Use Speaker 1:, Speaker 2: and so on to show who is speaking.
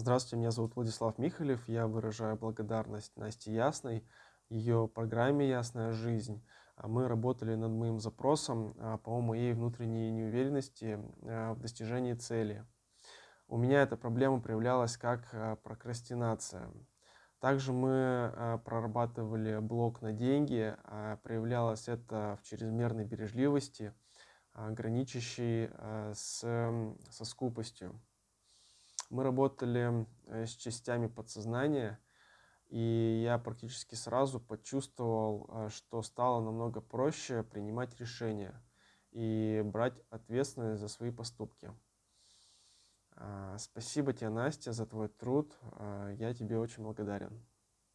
Speaker 1: Здравствуйте, меня зовут Владислав Михалев. Я выражаю благодарность Насте Ясной, ее программе «Ясная жизнь». А Мы работали над моим запросом а, по моей внутренней неуверенности а, в достижении цели. У меня эта проблема проявлялась как прокрастинация. Также мы прорабатывали блок на деньги. Проявлялось это в чрезмерной бережливости, граничащей с, со скупостью. Мы работали э, с частями подсознания, и я практически сразу почувствовал, э, что стало намного проще принимать решения и брать ответственность за свои поступки. А, спасибо тебе, Настя, за твой труд. А, я тебе очень благодарен.